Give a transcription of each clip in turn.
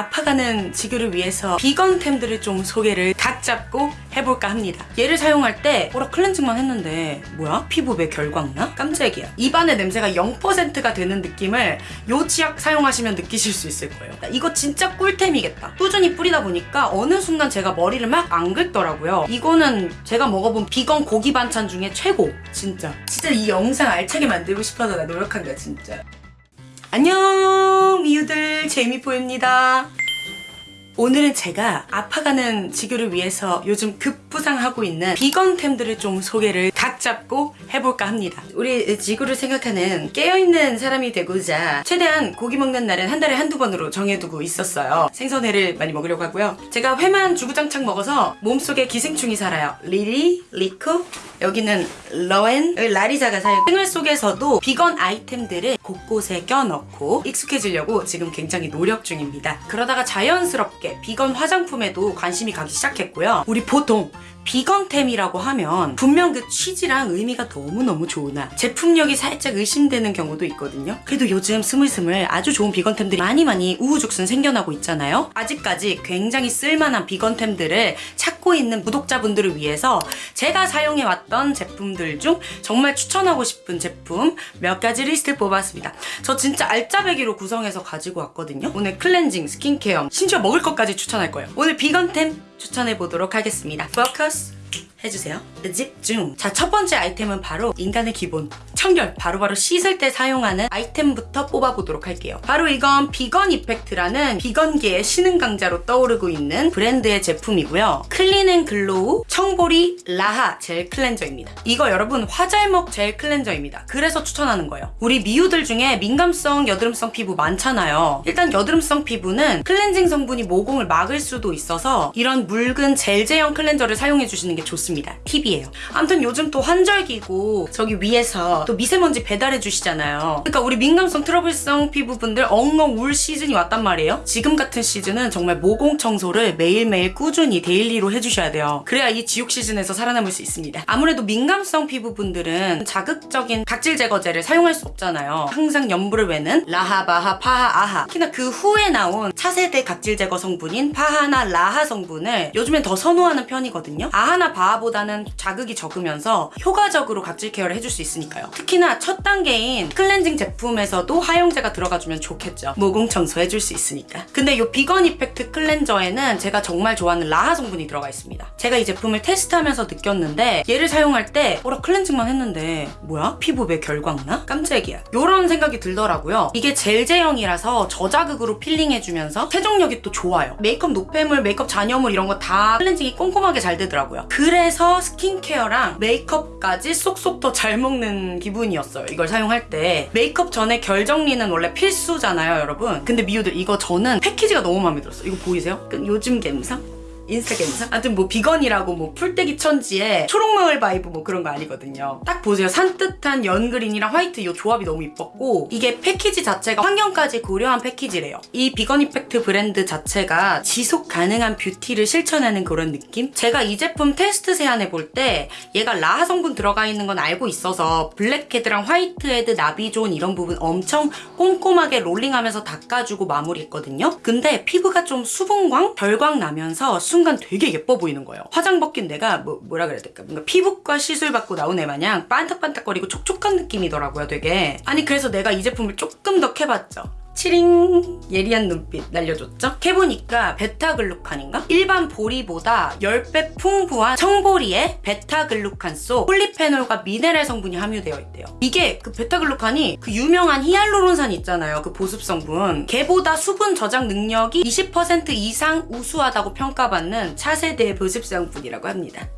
아파가는 지구를 위해서 비건템들을 좀 소개를 각 잡고 해볼까 합니다. 얘를 사용할 때 오라 클렌징만 했는데 뭐야? 피부 왜 결광나? 깜짝이야. 입안의 냄새가 0%가 되는 느낌을 요 치약 사용하시면 느끼실 수 있을 거예요. 이거 진짜 꿀템이겠다. 꾸준히 뿌리다 보니까 어느 순간 제가 머리를 막 안 긁더라고요. 이거는 제가 먹어본 비건 고기 반찬 중에 최고. 진짜. 진짜 이 영상 알차게 만들고 싶어서 나 노력한 거야 진짜. 안녕 미우들 제이미포입니다. 오늘은 제가 아파가는 지구를 위해서 요즘 급부상하고 있는 비건템들을 좀 소개를 각 잡고 해볼까 합니다. 우리 지구를 생각하는 깨어있는 사람이 되고자 최대한 고기 먹는 날은 한 달에 한두 번으로 정해두고 있었어요. 생선회를 많이 먹으려고 하고요. 제가 회만 주구장창 먹어서 몸속에 기생충이 살아요. 리리, 리코, 여기는 러엔, 여기 라리자가 살고 생활 속에서도 비건 아이템들을 곳곳에 껴넣고 익숙해지려고 지금 굉장히 노력 중입니다. 그러다가 자연스럽게 비건 화장품에도 관심이 가기 시작했고요. 우리 보통 비건템이라고 하면 분명 그 취지랑 의미가 너무너무 좋으나 제품력이 살짝 의심되는 경우도 있거든요. 그래도 요즘 스물스물 아주 좋은 비건템들이 많이 많이 우후죽순 생겨나고 있잖아요. 아직까지 굉장히 쓸만한 비건템들을 찾고 있는 구독자분들을 위해서 제가 사용해왔던 제품들 중 정말 추천하고 싶은 제품 몇 가지 리스트를 뽑았습니다. 저 진짜 알짜배기로 구성해서 가지고 왔거든요. 오늘 클렌징, 스킨케어, 심지어 먹을 것까지 추천할 거예요. 오늘 비건템 추천해 보도록 하겠습니다. 포커스 해주세요. 집중. 자, 첫 번째 아이템은 바로 인간의 기본. 청결. 바로 바로 씻을 때 사용하는 아이템부터 뽑아보도록 할게요. 바로 이건 비건 이펙트라는 비건계의 신흥 강자로 떠오르고 있는 브랜드의 제품이고요. 클린 앤 글로우 청보리 라하 젤 클렌저입니다. 이거 여러분 화잘먹 젤 클렌저입니다. 그래서 추천하는 거예요. 우리 미우들 중에 민감성, 여드름성 피부 많잖아요. 일단 여드름성 피부는 클렌징 성분이 모공을 막을 수도 있어서 이런 묽은 젤 제형 클렌저를 사용해 주시는 게 좋습니다. 팁이에요. 아무튼 요즘 또 환절기고 저기 위에서 또 미세먼지 배달해 주시잖아요. 그러니까 우리 민감성 트러블성 피부분들 엉엉 울 시즌이 왔단 말이에요. 지금 같은 시즌은 정말 모공 청소를 매일매일 꾸준히 daily로 해주셔야 돼요. 그래야 이 지옥 시즌에서 살아남을 수 있습니다. 아무래도 민감성 피부분들은 자극적인 각질 제거제를 사용할 수 없잖아요. 항상 염불을 외는 라하, 바하, 파하, 아하. 특히나 그 후에 나온 차세대 각질 제거 성분인 파하나 라하 성분을 요즘엔 더 선호하는 편이거든요. 아하나 바하보다는 자극이 적으면서 효과적으로 각질 케어를 해줄 수 있으니까요. 특히나 첫 단계인 클렌징 제품에서도 하용제가 들어가주면 좋겠죠. 모공 청소해줄 수 있으니까. 근데 이 비건 이펙트 클렌저에는 제가 정말 좋아하는 라하 성분이 들어가 있습니다. 제가 이 제품을 테스트하면서 느꼈는데 얘를 사용할 때 어라 클렌징만 했는데 뭐야? 피부 왜 결광나? 깜짝이야. 이런 생각이 들더라고요. 이게 젤 제형이라서 저자극으로 필링해주면서 세정력이 또 좋아요. 메이크업 노폐물, 메이크업 잔여물 이런 거 다 클렌징이 꼼꼼하게 잘 되더라고요. 그래서 스킨케어랑 메이크업까지 쏙쏙 더 잘 먹는 기분 이었어요. 이걸 사용할 때. 메이크업 전에 결 정리는 원래 필수잖아요, 여러분. 근데 미우들 이거 저는 패키지가 너무 마음에 들었어요. 이거 보이세요? 그 요즘 감성? 인스타 감성? 아무튼 뭐 비건이라고 뭐 풀떼기 천지에 초록마을 vibe 뭐 그런 거 아니거든요. 딱 보세요. 산뜻한 연그린이랑 화이트 이 조합이 너무 이뻤고 이게 패키지 자체가 환경까지 고려한 패키지래요. 이 비건 이펙트 브랜드 자체가 지속 가능한 뷰티를 실천하는 그런 느낌? 제가 이 제품 테스트 세안해 볼 때 얘가 라하 성분 들어가 있는 건 알고 있어서 블랙헤드랑 화이트헤드, 나비존 이런 부분 엄청 꼼꼼하게 롤링하면서 닦아주고 마무리했거든요. 근데 피부가 좀 수분광, 결광 나면서 순간 되게 예뻐 보이는 거예요. 화장 벗긴 내가 뭐, 뭐라 그래야 될까? 뭔가 피부과 시술 받고 나온 애 마냥 반짝반짝거리고 촉촉한 느낌이더라고요, 되게. 아니 그래서 내가 이 제품을 조금 더 캐봤죠. 치링 예리한 눈빛 날려줬죠? 해보니까 베타글루칸인가? 일반 보리보다 10배 풍부한 청보리에 베타글루칸 속 폴리페놀과 미네랄 성분이 함유되어 있대요. 이게 그 베타글루칸이 그 유명한 히알루론산 있잖아요. 그 보습 성분. 걔보다 수분 저장 능력이 20% 이상 우수하다고 평가받는 차세대 보습 성분이라고 합니다.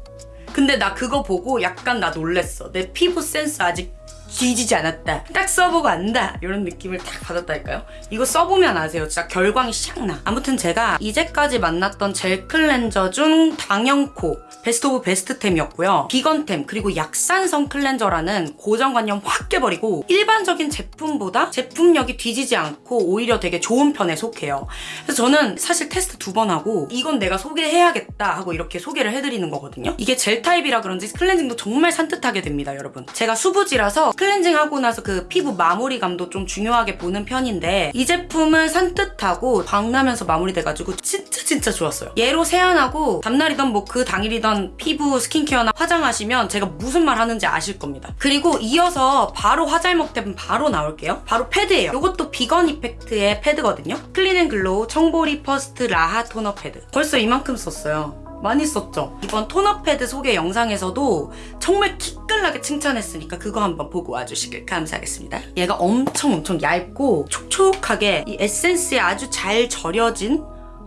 근데 나 그거 보고 약간 나 놀랬어. 내 피부 센스 아직 뒤지지 않았다. 딱 써보고 안다. 이런 느낌을 딱 받았다니까요. 이거 써보면 아세요. 진짜 결광이 샥 나. 아무튼 제가 이제까지 만났던 젤 클렌저 중 당연코 best of best템이었고요. 비건템 그리고 약산성 클렌저라는 고정관념 확 깨버리고 일반적인 제품보다 제품력이 뒤지지 않고 오히려 되게 좋은 편에 속해요. 그래서 저는 사실 테스트 두 번 하고 이건 내가 소개해야겠다 하고 이렇게 소개를 해드리는 거거든요. 이게 젤 타입이라 그런지 클렌징도 정말 산뜻하게 됩니다, 여러분. 제가 수부지라서 클렌징 하고 나서 그 피부 마무리감도 좀 중요하게 보는 편인데 이 제품은 산뜻하고 광나면서 마무리돼가지고 진짜 진짜 좋았어요. 얘로 세안하고 담날이던 뭐 그 당일이던 피부 스킨케어나 화장하시면 제가 무슨 말 하는지 아실 겁니다. 그리고 이어서 바로 화잘먹 템 바로 나올게요. 바로 패드예요. 이것도 비건 이펙트의 패드거든요. Clean and Glow 청보리 first 라하 토너 패드. 벌써 이만큼 썼어요. 많이 썼죠? 이번 토너 패드 소개 영상에서도 정말 기깔나게 칭찬했으니까 그거 한번 보고 와주시길 감사하겠습니다. 얘가 엄청 엄청 얇고 촉촉하게 이 에센스에 아주 잘 절여진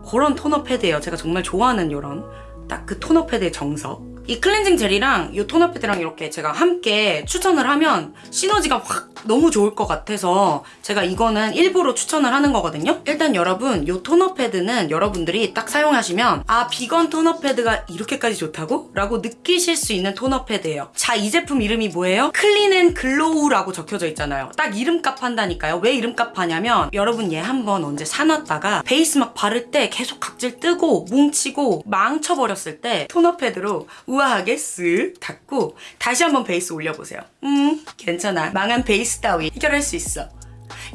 그런 토너 패드예요. 제가 정말 좋아하는 이런 딱 그 토너 패드의 정석. 이 클렌징 젤이랑 이 토너 패드랑 이렇게 제가 함께 추천을 하면 시너지가 확 너무 좋을 것 같아서 제가 이거는 일부러 추천을 하는 거거든요. 일단 여러분 이 토너 패드는 여러분들이 딱 사용하시면 아 비건 토너 패드가 이렇게까지 좋다고? 라고 느끼실 수 있는 토너 패드예요. 자 이 제품 이름이 뭐예요? Clean and Glow라고 적혀져 있잖아요. 딱 이름값 한다니까요. 왜 이름값 하냐면 여러분 얘 한번 언제 사놨다가 베이스 막 바를 때 계속 각질 뜨고 뭉치고 망쳐버렸을 때 토너 패드로 우아하게 쓱 닦고 다시 한번 베이스 올려보세요. 음 괜찮아. 망한 베이스 따위 해결할 수 있어.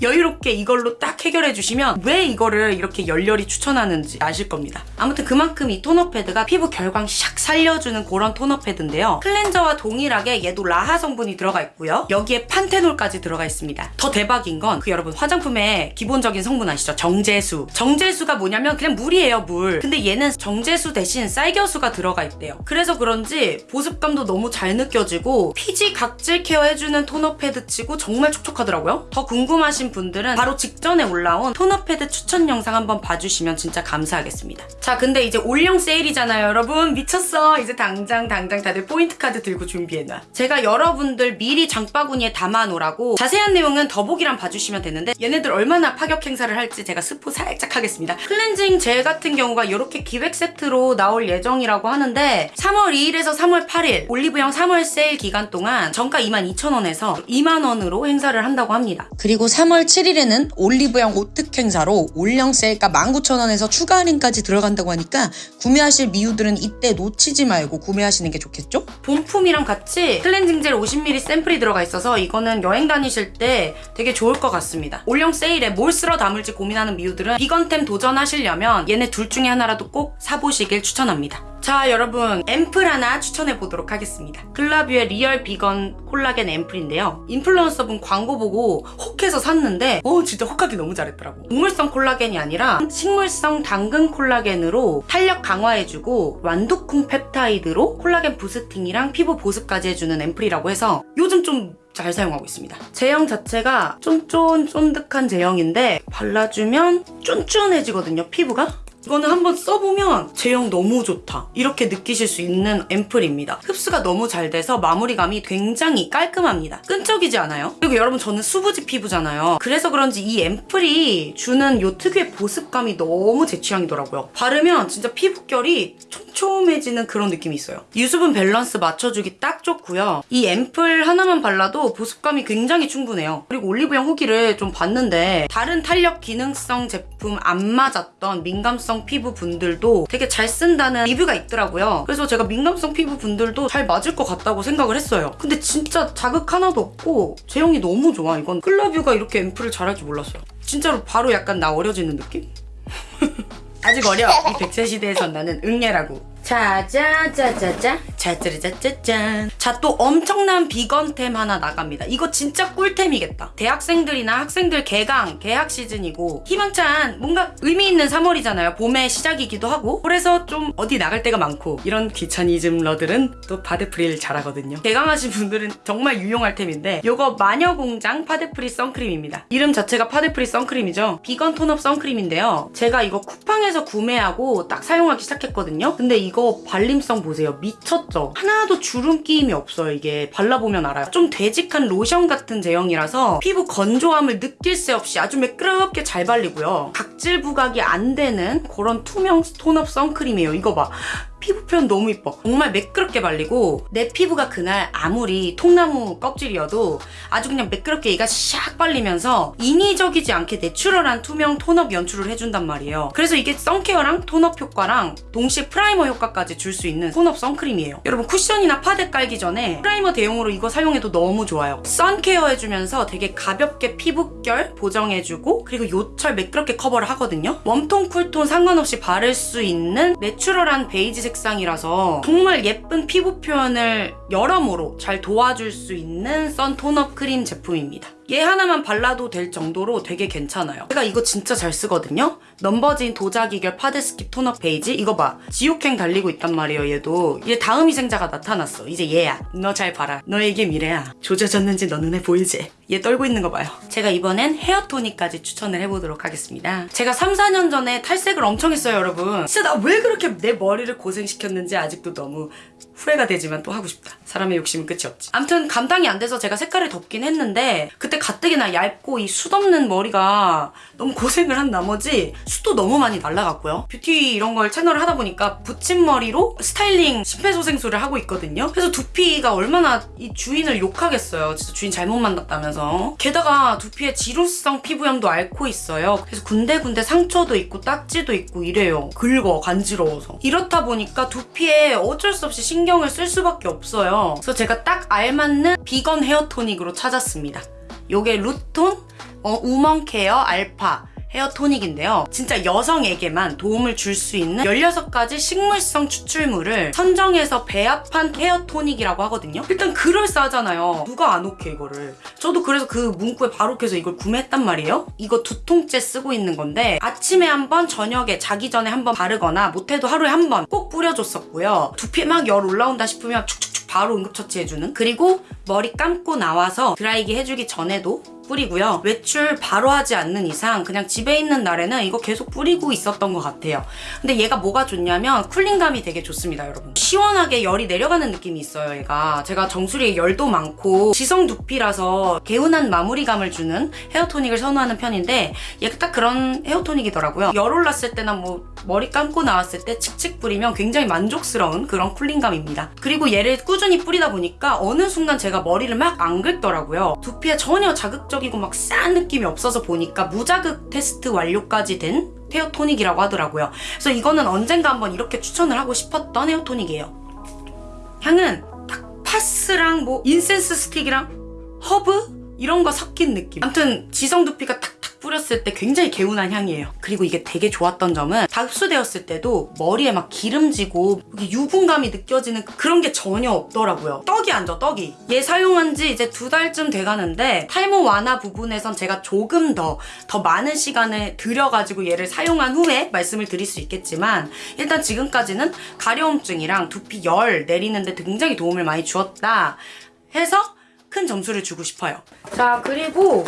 여유롭게 이걸로 딱 해결해 주시면 왜 이거를 이렇게 열렬히 추천하는지 아실 겁니다. 아무튼 그만큼 이 토너 패드가 피부 결광 샥 살려주는 그런 토너 패드인데요. 클렌저와 동일하게 얘도 라하 성분이 들어가 있고요. 여기에 판테놀까지 들어가 있습니다. 더 대박인 건 그 여러분 화장품의 기본적인 성분 아시죠? 정제수. 정제수가 뭐냐면 그냥 물이에요, 물. 근데 얘는 정제수 대신 쌀겨수가 들어가 있대요. 그래서 그런지 보습감도 너무 잘 느껴지고 피지 각질 케어 해주는 토너 패드 치고 정말 촉촉하더라고요. 더 궁금하신 분들은 바로 직전에 올라온 토너 패드 추천 영상 한번 봐주시면 진짜 감사하겠습니다. 자, 근데 이제 올영 세일이잖아요, 여러분. 미쳤어. 이제 당장 당장 다들 포인트 카드 들고 준비해놔. 제가 여러분들 미리 장바구니에 담아놓으라고 자세한 내용은 더보기란 봐주시면 되는데 얘네들 얼마나 파격 행사를 할지 제가 스포 살짝 하겠습니다. 클렌징 젤 같은 경우가 이렇게 기획 세트로 나올 예정이라고 하는데 3월 2일에서 3월 8일 올리브영 3월 세일 기간 동안 정가 22,000원에서 2만원으로 행사를 한다고 합니다. 그리고 3월 7일에는 올리브영 오특 행사로 올영 세일가 19,000원에서 추가 할인까지 들어간다고 하니까 구매하실 미우들은 이때 놓치지 말고 구매하시는 게 좋겠죠? 본품이랑 같이 클렌징 젤 50ml 샘플이 들어가 있어서 이거는 여행 다니실 때 되게 좋을 것 같습니다. 올영 세일에 뭘 쓸어 담을지 고민하는 미우들은 비건템 도전하시려면 얘네 둘 중에 하나라도 꼭 사보시길 추천합니다. 자 여러분 앰플 하나 추천해 보도록 하겠습니다. 글라뷰의 real 비건 콜라겐 앰플인데요. 인플루언서분 광고 보고 혹해서 샀는데 어 진짜 혹하기 너무 잘했더라고. 동물성 콜라겐이 아니라 식물성 당근 콜라겐으로 탄력 강화해주고 완두콩 펩타이드로 콜라겐 boosting이랑 피부 보습까지 해주는 앰플이라고 해서 요즘 좀 잘 사용하고 있습니다. 제형 자체가 쫀쫀 쫀득한 제형인데 발라주면 쫀쫀해지거든요, 피부가. 이거는 한번 써보면 제형 너무 좋다. 이렇게 느끼실 수 있는 앰플입니다. 흡수가 너무 잘 돼서 마무리감이 굉장히 깔끔합니다. 끈적이지 않아요? 그리고 여러분 저는 수부지 피부잖아요. 그래서 그런지 이 앰플이 주는 요 특유의 보습감이 너무 제 취향이더라고요. 바르면 진짜 피부결이 촘촘해지는 그런 느낌이 있어요 유수분 밸런스 맞춰주기 딱 좋고요 이 앰플 하나만 발라도 보습감이 굉장히 충분해요 그리고 올리브영 후기를 좀 봤는데 다른 탄력 기능성 제품 안 맞았던 민감성 피부 분들도 되게 잘 쓴다는 리뷰가 있더라고요. 그래서 제가 민감성 피부 분들도 잘 맞을 것 같다고 생각을 했어요. 근데 진짜 자극 하나도 없고 제형이 너무 좋아. 이건 클라뷰가 이렇게 앰플을 잘할 줄 몰랐어요. 진짜로 바로 약간 나 어려지는 느낌? 아직 어려. 이 백세 시대에선 나는 응애라고. 짜자자자자. 짜짜르자짜짠 자 또 엄청난 비건템 하나 나갑니다. 이거 진짜 꿀템이겠다. 대학생들이나 학생들 개강 개학 시즌이고. 희망찬 뭔가 의미 있는 3월이잖아요. 봄의 시작이기도 하고. 그래서 좀 어디 나갈 데가 많고. 이런 귀차니즘러들은 또 파데프리를 잘하거든요. 개강하신 분들은 정말 유용할 템인데 요거 마녀공장 파데프리 선크림입니다. 이름 자체가 파데프리 선크림이죠. 비건 톤업 선크림인데요. 제가 이거 쿠팡에서 구매하고 딱 사용하기 시작했거든요. 근데 이거 발림성 보세요. 미쳤죠? 하나도 주름 끼임이 없어요 이게. 발라보면 알아요. 좀 되직한 로션 같은 제형이라서 피부 건조함을 느낄 새 없이 아주 매끄럽게 잘 발리고요. 각질 부각이 안 되는 그런 투명 톤업 선크림이에요. 이거 봐 피부 표현 너무 이뻐. 정말 매끄럽게 발리고 내 피부가 그날 아무리 통나무 껍질이어도 아주 그냥 매끄럽게 얘가 샥 발리면서 인위적이지 않게 내추럴한 투명 톤업 연출을 해준단 말이에요. 그래서 이게 선케어랑 톤업 효과랑 동시에 프라이머 효과까지 줄 수 있는 톤업 선크림이에요. 여러분 쿠션이나 파데 깔기 전에 프라이머 대용으로 이거 사용해도 너무 좋아요. 선케어 해주면서 되게 가볍게 피부결 보정해주고 그리고 요철 매끄럽게 커버를 하거든요. 웜톤, 쿨톤 상관없이 바를 수 있는 내추럴한 베이지 색상이라서 정말 예쁜 피부 표현을 여러모로 잘 도와줄 수 있는 선 톤업 크림 제품입니다. 얘 하나만 발라도 될 정도로 되게 괜찮아요. 제가 이거 진짜 잘 쓰거든요. 넘버진 도자기결 파데스킵 톤업 베이지 이거 봐. 지옥행 달리고 있단 말이에요 얘도. 얘 다음 희생자가 나타났어. 이제 얘야. 너 잘 봐라. 너의 미래야. 조져졌는지 너 눈에 보이지? 얘 떨고 있는 거 봐요. 제가 이번엔 헤어 토닉까지 추천을 해보도록 하겠습니다. 제가 3, 4년 전에 탈색을 엄청 했어요 여러분. 진짜 나 왜 그렇게 내 머리를 고생시켰는지 아직도 너무 후회가 되지만 또 하고 싶다. 사람의 욕심은 끝이 없지. 암튼 감당이 안 돼서 제가 색깔을 덮긴 했는데 그때 가뜩이나 얇고 이 숱 없는 머리가 너무 고생을 한 나머지 숱도 너무 많이 날라갔고요. 뷰티 이런 걸 채널을 하다 보니까 붙임머리로 스타일링 심폐소생술을 하고 있거든요. 그래서 두피가 얼마나 이 주인을 욕하겠어요. 진짜 주인 잘못 만났다면서. 게다가 두피에 지루성 피부염도 앓고 있어요. 그래서 군데군데 상처도 있고 딱지도 있고 이래요. 긁어 간지러워서. 이렇다 보니까 두피에 어쩔 수 없이 신경을 쓸 수밖에 없어요. 그래서 제가 딱 알맞는 비건 헤어 토닉으로 찾았습니다. 요게 루톤 어, 우먼 케어 알파 헤어 토닉인데요. 진짜 여성에게만 도움을 줄 수 있는 16가지 식물성 추출물을 선정해서 배합한 헤어 토닉이라고 하거든요. 일단 그럴싸하잖아요. 누가 안 오케 이거를. 저도 그래서 그 문구에 바로 켜서 이걸 구매했단 말이에요. 이거 두 통째 쓰고 있는 건데 아침에 한 번, 저녁에 자기 전에 한 번 바르거나 못해도 하루에 한 번 꼭 뿌려줬었고요. 두피에 막열 올라온다 싶으면 축축축 바로 응급처치해주는. 그리고 머리 감고 나와서 드라이기 해주기 전에도 뿌리고요. 외출 바로 하지 않는 이상 그냥 집에 있는 날에는 이거 계속 뿌리고 있었던 것 같아요. 근데 얘가 뭐가 좋냐면 쿨링감이 되게 좋습니다, 여러분. 시원하게 열이 내려가는 느낌이 있어요, 얘가. 제가 정수리에 열도 많고 지성 두피라서 개운한 마무리감을 주는 헤어토닉을 선호하는 편인데 얘가 딱 그런 헤어토닉이더라고요. 열 올랐을 때나 뭐 머리 감고 나왔을 때 칙칙 뿌리면 굉장히 만족스러운 그런 쿨링감입니다. 그리고 얘를 꾸준히 뿌리다 보니까 어느 순간 제가 머리를 막 안 긁더라고요. 두피에 전혀 자극적 이고 막 싼 느낌이 없어서 보니까 무자극 테스트 완료까지 된 헤어 토닉이라고 하더라고요. 그래서 이거는 언젠가 한번 이렇게 추천을 하고 싶었던 헤어 토닉이에요. 향은 딱 파스랑 뭐 인센스 스틱이랑 허브 이런 거 섞인 느낌. 아무튼 지성 두피가 탁탁 뿌렸을 때 굉장히 개운한 향이에요. 그리고 이게 되게 좋았던 점은 다 흡수되었을 때도 머리에 막 기름지고 유분감이 느껴지는 그런 게 전혀 없더라고요. 떡이 안 져, 떡이. 얘 사용한 지 이제 두 달쯤 돼가는데 탈모 완화 부분에선 제가 조금 더, 더 많은 시간을 들여가지고 얘를 사용한 후에 말씀을 드릴 수 있겠지만 일단 지금까지는 가려움증이랑 두피 열 내리는데 굉장히 도움을 많이 주었다 해서 큰 점수를 주고 싶어요. 자, 그리고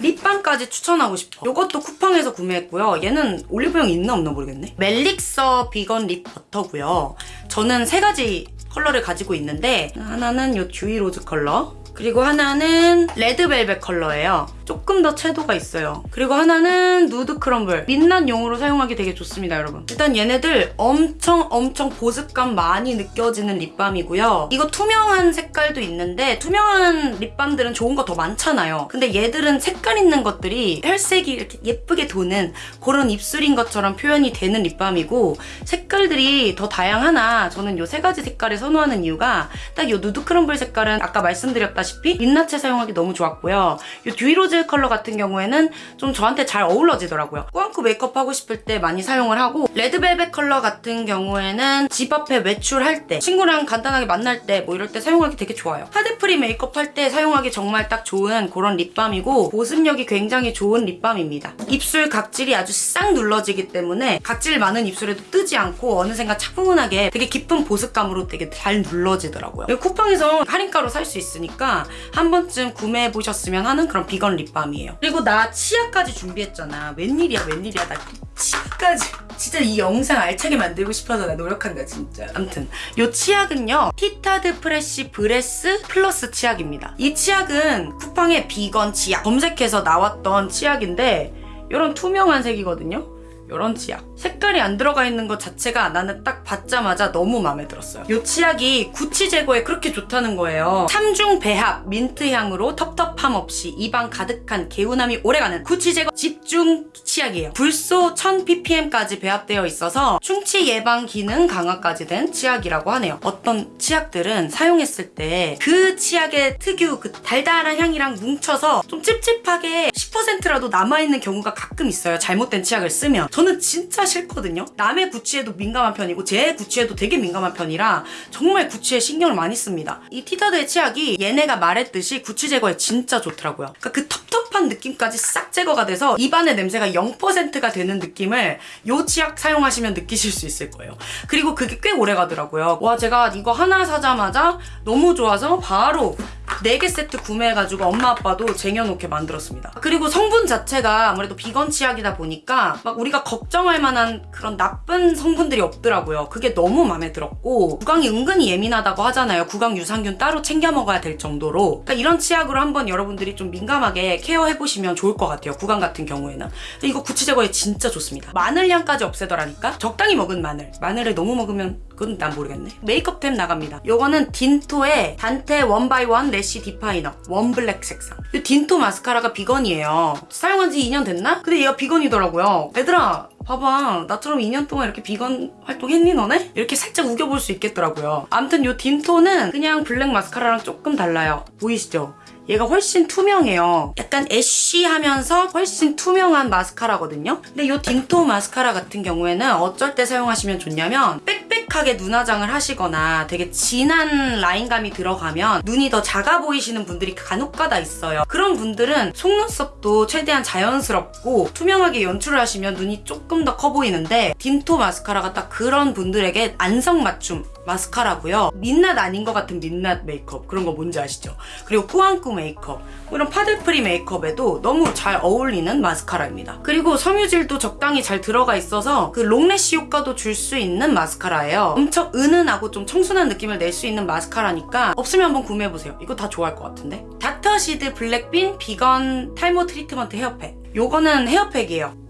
립밤까지 추천하고 싶어. 이것도 쿠팡에서 구매했고요. 얘는 올리브영 있나 없나 모르겠네. 멜릭서 비건 립 버터고요. 저는 세 가지 컬러를 가지고 있는데 하나는 이 듀이 로즈 컬러 그리고 하나는 레드벨벳 컬러예요. 조금 더 채도가 있어요. 그리고 하나는 누드 크럼블. 민낯용으로 사용하기 되게 좋습니다, 여러분. 일단 얘네들 엄청 엄청 보습감 많이 느껴지는 립밤이고요. 이거 투명한 색깔도 있는데 투명한 립밤들은 좋은 거 더 많잖아요. 근데 얘들은 색깔 있는 것들이 혈색이 이렇게 예쁘게 도는 그런 입술인 것처럼 표현이 되는 립밤이고 색깔들이 더 다양하나 저는 이 세 가지 색깔을 선호하는 이유가 딱 이 누드 크럼블 색깔은 아까 말씀드렸다시피 민낯에 사용하기 너무 좋았고요. 이 듀이로즈 컬러 같은 경우에는 좀 저한테 잘 어울러지더라고요. 꾸안꾸 메이크업 하고 싶을 때 많이 사용을 하고 레드벨벳 컬러 같은 경우에는 집 앞에 외출할 때 친구랑 간단하게 만날 때 뭐 이럴 때 사용하기 되게 좋아요. 파데프리 메이크업 할 때 사용하기 정말 딱 좋은 그런 립밤이고 보습력이 굉장히 좋은 립밤입니다. 입술 각질이 아주 싹 눌러지기 때문에 각질 많은 입술에도 뜨지 않고 어느샌가 차분하게 되게 깊은 보습감으로 되게 잘 눌러지더라고요. 쿠팡에서 할인가로 살 수 있으니까 한 번쯤 구매해 보셨으면 하는 그런 비건 립밤이에요. 그리고 나 치아까지 준비했잖아. 웬일이야 웬일이야. 나 치아까지. 진짜 이 영상 알차게 만들고 싶어서 나 노력한다 진짜. 암튼 요 치약은요 티타드 프레쉬 브레스 플러스 치약입니다. 이 치약은 쿠팡의 비건 치약. 검색해서 나왔던 치약인데 이런 투명한 색이거든요 이런 치약. 색깔이 안 들어가 있는 것 자체가 나는 딱 받자마자 너무 마음에 들었어요. 이 치약이 구취 제거에 그렇게 좋다는 거예요. 삼중 배합 민트 향으로 텁텁함 없이 입안 가득한 개운함이 오래가는 구취 제거 집중 치약이에요. 불소 1000ppm까지 배합되어 있어서 충치 예방 기능 강화까지 된 치약이라고 하네요. 어떤 치약들은 사용했을 때 그 치약의 특유 그 달달한 향이랑 뭉쳐서 좀 찝찝하게 10%라도 남아있는 경우가 가끔 있어요. 잘못된 치약을 쓰면. 저는 진짜 싫거든요. 남의 구취에도 민감한 편이고 제 구취에도 되게 민감한 편이라 정말 구취에 신경을 많이 씁니다. 이 티타드의 치약이 얘네가 말했듯이 구취 제거에 진짜 좋더라고요. 그러니까 그 텁텁한 느낌까지 싹 제거가 돼서 입안의 냄새가 0%가 되는 느낌을 요 치약 사용하시면 느끼실 수 있을 거예요. 그리고 그게 꽤 오래 가더라고요. 와 제가 이거 하나 사자마자 너무 좋아서 바로 4개 세트 구매해가지고 엄마 아빠도 쟁여놓게 만들었습니다. 그리고 성분 자체가 아무래도 비건 치약이다 보니까 막 우리가 걱정할 만한 그런 나쁜 성분들이 없더라고요. 그게 너무 마음에 들었고 구강이 은근히 예민하다고 하잖아요. 구강 유산균 따로 챙겨 먹어야 될 정도로 그러니까 이런 치약으로 한번 여러분들이 좀 민감하게 케어해보시면 좋을 것 같아요. 구강 같은 경우에는 이거 구취 제거에 진짜 좋습니다. 마늘 향까지 없애더라니까 적당히 먹은 마늘 마늘을 너무 먹으면 그건 난 모르겠네. 메이크업템 나갑니다. 요거는 딘토의 단테 원바이원 래쉬 디파이너 원블랙 색상. 이 딘토 마스카라가 비건이에요. 사용한 지 2년 됐나? 근데 얘가 비건이더라고요. 얘들아 봐봐 나처럼 2년 동안 이렇게 비건 활동했니 너네? 이렇게 살짝 우겨볼 수 있겠더라고요. 아무튼 요 딘토는 그냥 블랙 마스카라랑 조금 달라요. 보이시죠? 얘가 훨씬 투명해요. 약간 애쉬하면서 훨씬 투명한 마스카라거든요. 근데 이 딘토 마스카라 같은 경우에는 어쩔 때 사용하시면 좋냐면 빽빽하게 눈화장을 하시거나 되게 진한 라인감이 들어가면 눈이 더 작아 보이시는 분들이 간혹가다 있어요. 그런 분들은 속눈썹도 최대한 자연스럽고 투명하게 연출을 하시면 눈이 조금 더 커 보이는데 딘토 마스카라가 딱 그런 분들에게 안성맞춤 마스카라고요. 민낯 아닌 것 같은 민낯 메이크업 그런 거 뭔지 아시죠? 그리고 꾸안꾸 메이크업 뭐 이런 파데프리 메이크업에도 너무 잘 어울리는 마스카라입니다. 그리고 섬유질도 적당히 잘 들어가 있어서 그 long lash 효과도 줄 수 있는 마스카라예요. 엄청 은은하고 좀 청순한 느낌을 낼 수 있는 마스카라니까 없으면 한번 구매해보세요. 이거 다 좋아할 것 같은데? 닥터시드 블랙빈 비건 탈모 트리트먼트 헤어팩 요거는 헤어팩이에요.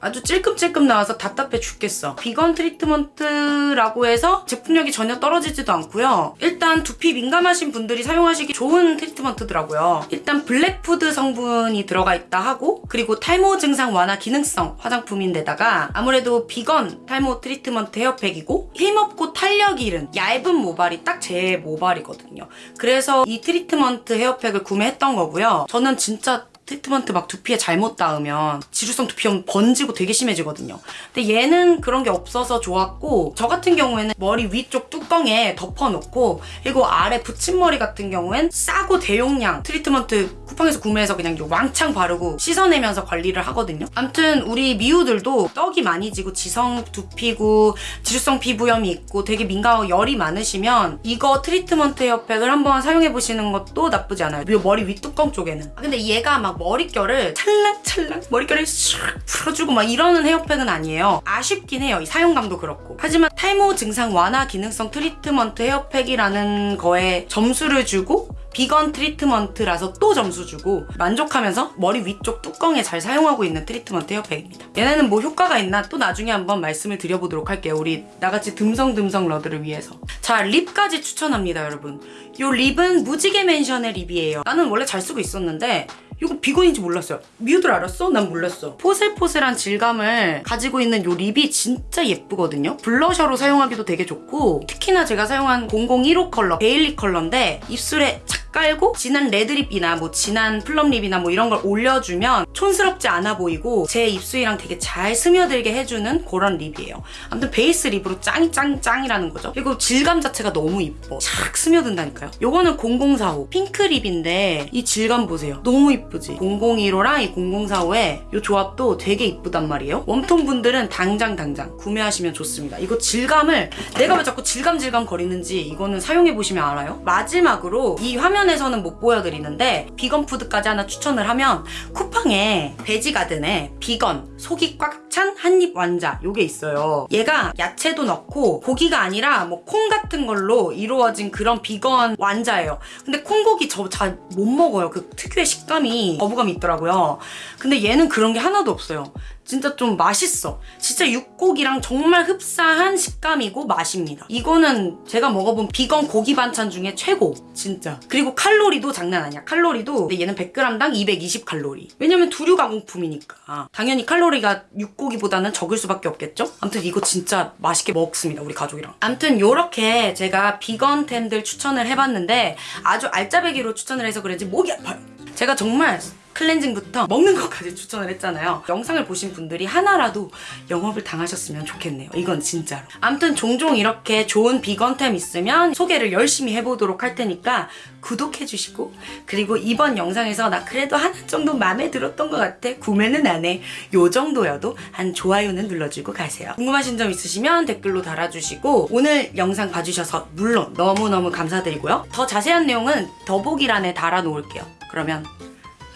아주 찔끔찔끔 나와서 답답해 죽겠어. 비건 트리트먼트라고 해서 제품력이 전혀 떨어지지도 않고요. 일단 두피 민감하신 분들이 사용하시기 좋은 트리트먼트더라고요. 일단 블랙푸드 성분이 들어가 있다 하고 그리고 탈모 증상 완화 기능성 화장품인데다가 아무래도 비건 탈모 트리트먼트 헤어팩이고 힘없고 탄력 잃은 얇은 모발이 딱 제 모발이거든요. 그래서 이 트리트먼트 헤어팩을 구매했던 거고요. 저는 진짜 트리트먼트 막 두피에 잘못 닿으면 지루성 두피염 번지고 되게 심해지거든요. 근데 얘는 그런 게 없어서 좋았고 저 같은 경우에는 머리 위쪽 뚜껑에 덮어놓고 그리고 아래 붙임머리 같은 경우엔 싸고 대용량 트리트먼트 쿠팡에서 구매해서 그냥 왕창 바르고 씻어내면서 관리를 하거든요. 암튼 우리 미우들도 떡이 많이 지고 지성 두피고 지루성 피부염이 있고 되게 민감하고 열이 많으시면 이거 트리트먼트 헤어팩을 한번 사용해보시는 것도 나쁘지 않아요. 이 머리 윗뚜껑 쪽에는. 아, 근데 얘가 막 머릿결을 찰랑찰랑 머릿결을 슉 풀어주고 막 이러는 헤어팩은 아니에요. 아쉽긴 해요. 이 사용감도 그렇고. 하지만 탈모 증상 완화 기능성 트리트먼트 헤어팩이라는 거에 점수를 주고 비건 트리트먼트라서 또 점수 주고 만족하면서 머리 위쪽 뚜껑에 잘 사용하고 있는 트리트먼트 헤어팩입니다. 얘네는 뭐 효과가 있나 또 나중에 한번 말씀을 드려보도록 할게요. 우리 나같이 듬성듬성러들을 위해서. 자, 립까지 추천합니다, 여러분. 요 립은 무지개 맨션의 립이에요. 나는 원래 잘 쓰고 있었는데 이거 비건인지 몰랐어요. 미우들 알았어? 난 몰랐어. 포슬포슬한 질감을 가지고 있는 요 립이 진짜 예쁘거든요. 블러셔로 사용하기도 되게 좋고 특히나 제가 사용한 001호 컬러, 베일리 컬러인데 입술에 착 깔고 진한 레드립이나 뭐 진한 플럼립이나 뭐 이런 걸 올려주면 촌스럽지 않아 보이고 제 입술이랑 되게 잘 스며들게 해주는 그런 립이에요. 아무튼 베이스 립으로 짱이 짱 짱이라는 거죠. 그리고 질감 자체가 너무 이뻐. 착 스며든다니까요. 요거는 0045 핑크 립인데 이 질감 보세요. 너무 이쁘지? 001호랑 이 0045의 이 조합도 되게 이쁘단 말이에요. 웜톤 분들은 당장 당장 구매하시면 좋습니다. 이거 질감을 내가 왜 자꾸 질감 질감 거리는지 이거는 사용해 보시면 알아요. 마지막으로 이 화면 에서는 못 보여드리는데 비건 푸드까지 하나 추천을 하면 쿠팡에 베지가든에 비건 속이 꽉 찬 한입 완자 요게 있어요. 얘가 야채도 넣고 고기가 아니라 뭐 콩 같은 걸로 이루어진 그런 비건 완자예요. 근데 콩고기 저 잘 못 먹어요. 그 특유의 식감이 거부감이 있더라고요. 근데 얘는 그런 게 하나도 없어요. 진짜 좀 맛있어. 진짜 육고기랑 정말 흡사한 식감이고 맛입니다. 이거는 제가 먹어본 비건 고기 반찬 중에 최고. 진짜. 그리고 칼로리도 장난 아니야. 칼로리도 얘는 100g당 220칼로리. 왜냐면 두류 가공품이니까. 당연히 칼로리가 육고기 보다는 적을 수밖에 없겠죠? 아무튼 이거 진짜 맛있게 먹습니다. 우리 가족이랑. 아무튼 요렇게 제가 비건템들 추천을 해봤는데 아주 알짜배기로 추천을 해서 그런지 목이 아파요. 제가 정말 클렌징부터 먹는 것까지 추천을 했잖아요. 영상을 보신 분들이 하나라도 영업을 당하셨으면 좋겠네요. 이건 진짜로. 아무튼 종종 이렇게 좋은 비건템 있으면 소개를 열심히 해보도록 할 테니까 구독해주시고 그리고 이번 영상에서 나 그래도 하나 정도 마음에 들었던 것 같아. 구매는 안 해. 요 정도여도 한 좋아요는 눌러주고 가세요. 궁금하신 점 있으시면 댓글로 달아주시고 오늘 영상 봐주셔서 물론 너무너무 감사드리고요. 더 자세한 내용은 더보기란에 달아놓을게요. 그러면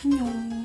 안녕